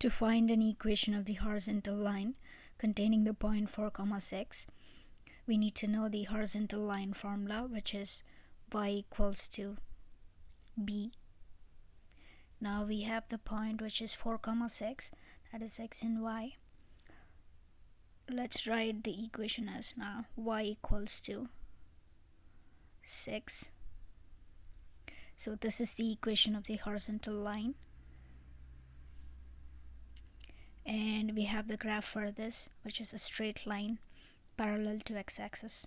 To find an equation of the horizontal line containing the point 4 comma 6 we need to know the horizontal line formula which is y equals to b. Now we have the point which is 4 comma 6 that is x and y. Let's write the equation as now y equals to 6 so this is the equation of the horizontal line and we have the graph for this which is a straight line parallel to x-axis